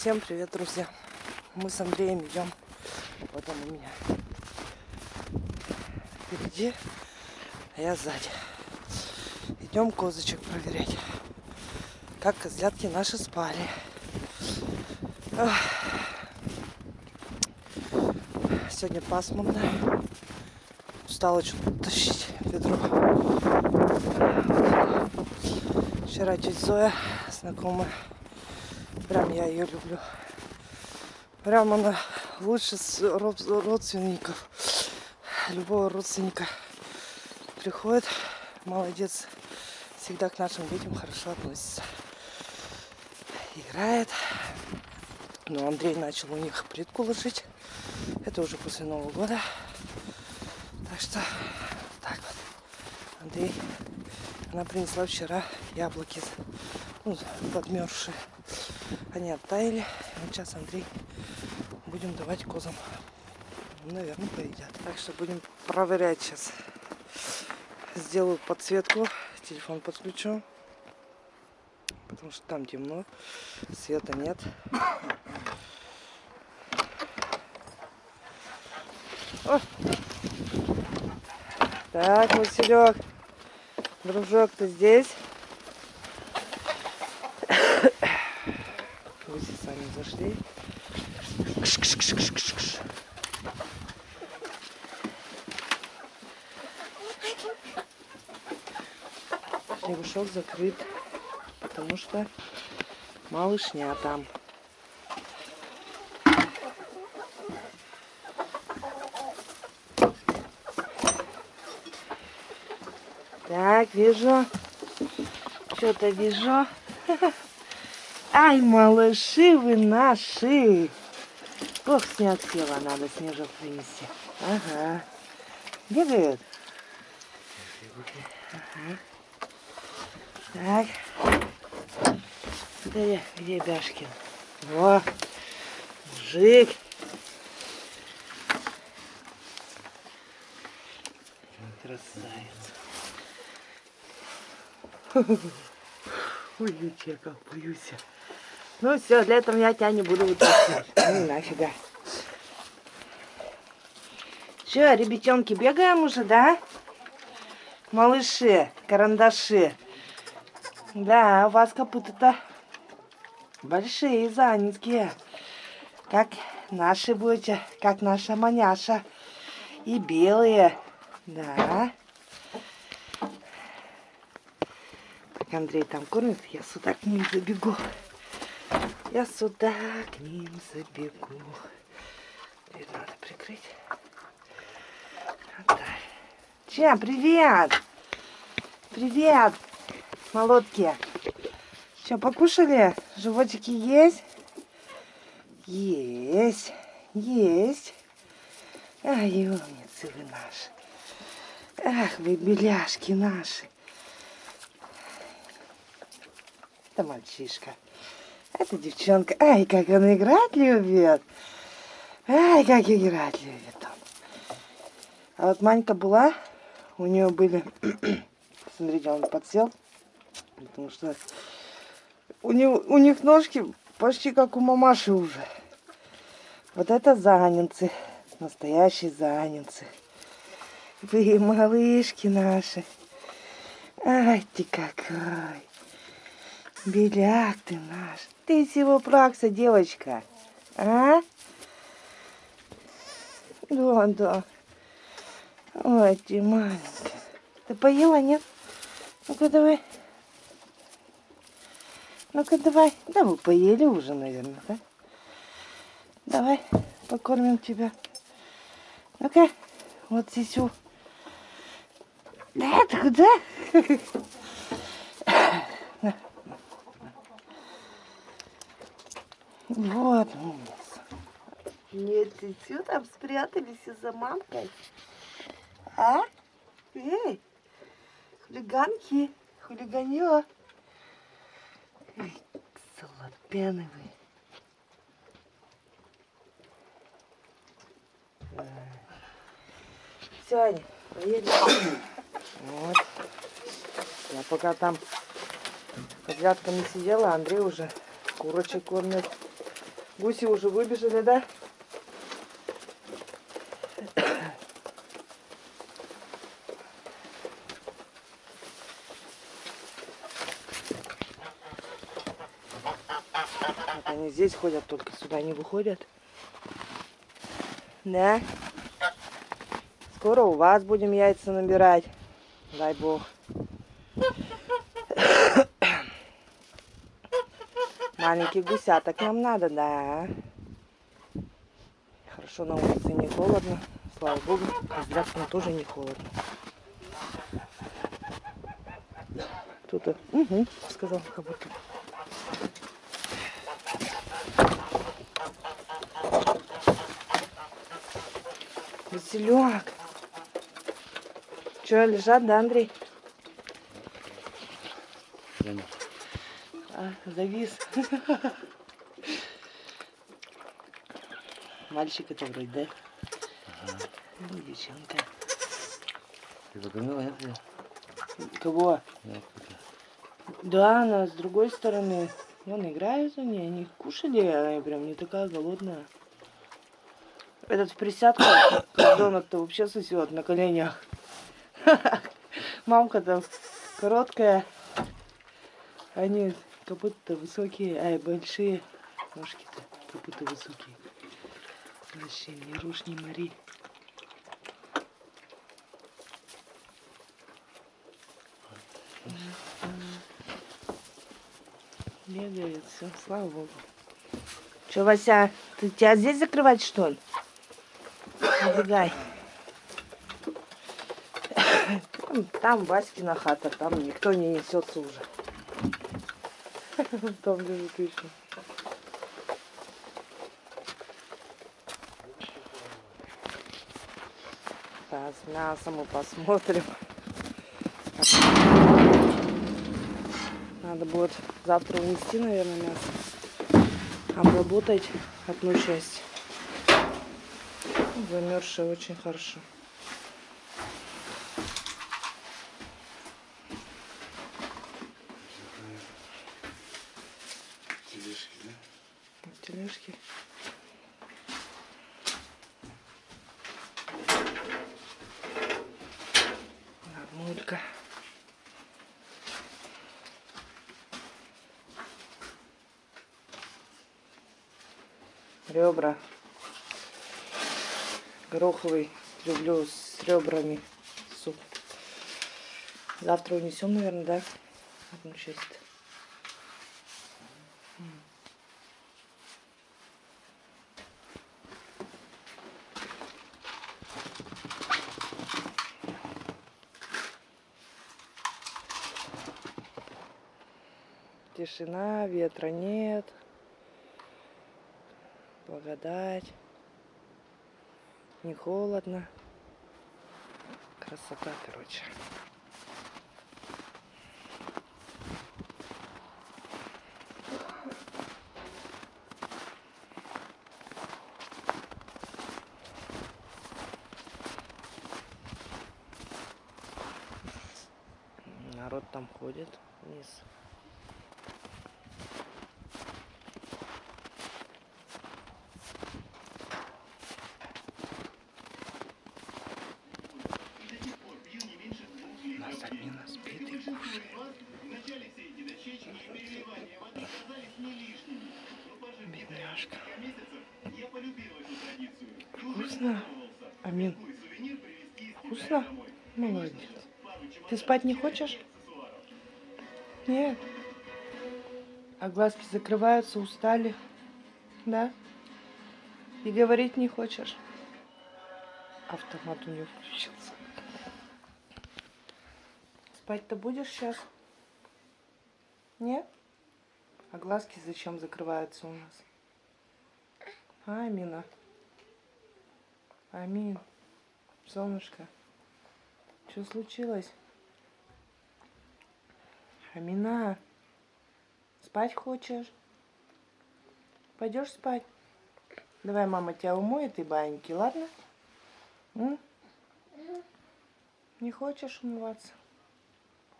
Всем привет, друзья! Мы с Андреем идем. Вот он у меня впереди, а я сзади. Идем козочек проверять, как козлятки наши спали. Сегодня пасмурно. Устала что-то тащить ведро. Вчера тетя Зоя, знакомая, прям я ее люблю. Прям она лучше родственников, любого родственника приходит, молодец, всегда к нашим детям хорошо относится. Играет. Но Андрей начал у них плитку ложить. Это уже после Нового года. Так что так вот. Андрей, она принесла вчера яблоки, ну, подмерзшие. Они оттаяли. Сейчас Андрей будем давать козам. Наверное, поедят. Так что будем проверять сейчас. Сделаю подсветку. Телефон подключу. Потому что там темно. Света нет. О! Так, Василек, дружок, ты здесь? Гуси зашли. Кш -кш -кш -кш -кш -кш. Снегушок закрыт, потому что малышня там. Так, вижу. Что-то вижу. Ай, малыши вы наши. Ох, снег села, надо снежок принести. Ага. Бегают. Ага. Так. Где, где Бяшкин? Во, мужик. Красавец. Ой, я как боюсь. Ну все, для этого я тебя не буду вытаскивать. Ну нафига. Че, ребятенки, бегаем уже, да? Малыши, карандаши. Да, у вас копыта-то большие, занятые. Как наши будете, как наша маняша. И белые. Да. Так, Андрей там кормит, я сюда к ним забегу. Я сюда к ним забегу. Дверь надо прикрыть. Вот. Чем? Привет! Привет, молодки. Что, покушали? Животики есть? Есть, есть. Ай, умницы вы наши. Ах, вы беляшки наши. Это мальчишка. Это девчонка. Ай, как он играть любит. Ай, как играть любит он. А вот Манька была, у нее были... Смотрите, он подсел. Потому что у, него, у них ножки почти как у мамаши уже. Вот это занинцы. Настоящие занинцы. Вы малышки наши. Ай ты какой. Беляк ты наш. Ты всего пракса, девочка. А? Да, да. Ой, ты маленькая. Ты поела, нет? Ну-ка, давай. Ну-ка, давай. Да вы поели уже, наверное, да? Давай, покормим тебя. Ну-ка, вот сисю. Да, ты куда? Вот. Нет, ты что там спрятались из-за мамкой? А? Эй, хулиганки, хулиганье. Эй, вы. Все, Аня, поели. Вот. Я пока там козлятками сидела, Андрей уже курочек кормит. Гуси уже выбежали, да? Вот они здесь ходят, только сюда не выходят. Да? Скоро у вас будем яйца набирать. Дай бог. Маленьких гусяток нам надо, да. Хорошо на улице не холодно. Слава богу, а здравствуй, тоже не холодно. Э, угу, сказал, как будто. Василек. Че, лежат, да, Андрей? Завис. Мальчик это вроде, да? Ага. Ну, девчонка. Ты покормила, нет? Кого? Нет. Да, она с другой стороны. Вон играют они, они кушали, а она прям не такая голодная. Этот в присядку, козленок-то вообще сосет на коленях. Мамка-то короткая. Они будто высокие, ай, большие. Ножки-то будто высокие. Вообще, не рушь, не мори. Бегает, все, слава богу. Че, Вася, ты тебя здесь закрывать, что ли? Убегай. Там, там Васькина хата, там никто не несется уже. Там лежит еще. Сейчас мясо мы посмотрим. Надо будет завтра унести, наверное, мясо. Обработать одну часть. Замерзшее очень хорошо. Тележки. Нормулька. Ребра. Гороховый. Люблю с ребрами суп. Завтра унесем, наверное, да? Одну часть. Тишина, ветра нет. Благодать. Не холодно. Красота, короче. Народ там ходит вниз. У нас админа спит и кушает. Бедняжка. Вкусно? Амин. Вкусно? Молодец. Ты спать не хочешь? Нет. А глазки закрываются, устали. Да? И говорить не хочешь? Автомат у нее включился. Спать-то будешь сейчас? Нет? А глазки зачем закрываются у нас? Амина? Амин, солнышко, что случилось? Амина, спать хочешь? Пойдешь спать? Давай мама тебя умоет и баиньки, ладно? М? Не хочешь умываться?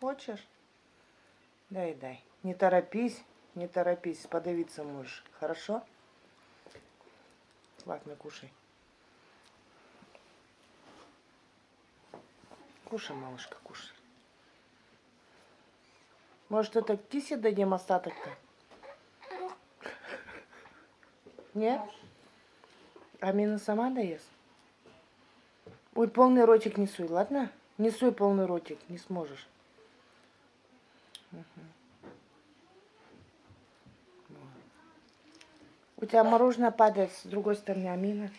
Хочешь? Дай, дай. Не торопись, не торопись, подавиться можешь. Хорошо? Ладно, кушай. Кушай, малышка, кушай. Может, это кисе дадим остаток-то? Нет? Амина сама доест? Ой, полный ротик не суй, ладно? Не суй полный ротик, не сможешь. Мгм. У тебя мороженое падает с другой стороны, Амина.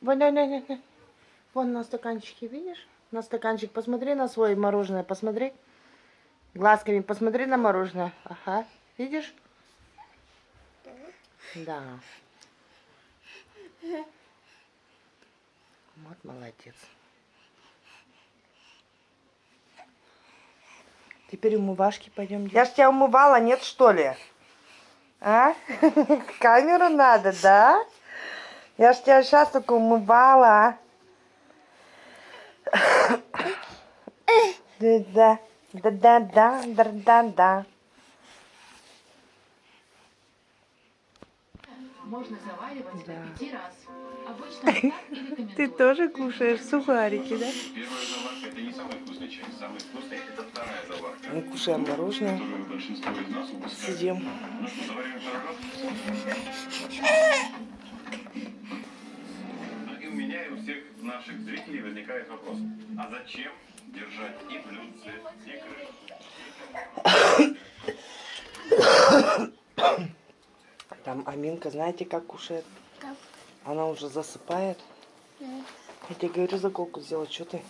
Вон, вон, вон, вон. На стаканчике, видишь? На стаканчик. Посмотри на свое мороженое, посмотри. Глазками посмотри на мороженое. Ага, видишь? Да. Вот молодец. Теперь умывашки пойдем делать. Я ж тебя умывала, нет что ли? А? Камеру надо, да? Я ж тебя сейчас только умывала. а? Да, да, да, да, да, да, да. Можно заваривать Да. до пяти раз. Обычно так и рекомендуют. Ты тоже кушаешь сухарики, да? Первая заварка это не самая вкусная часть. Самая вкусная это Мы кушаем мороженое, сидим. И у меня, и у всех наших зрителей возникает вопрос. А зачем держать и блюдце, и крышку? Там Аминка, знаете, как кушает? Она уже засыпает. Я тебе говорю, заколку сделать, что ты?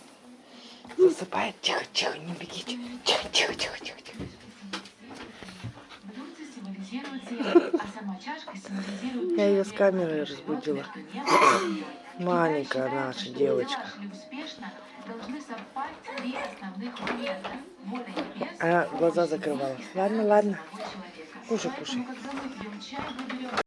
Засыпает. Тихо, тихо, не бегите. Тихо, тихо, тихо, тихо, тихо. А Я её с камерой разбудила. Маленькая наша девочка. Она глаза закрывала. Ладно, ладно. Кушай, кушай.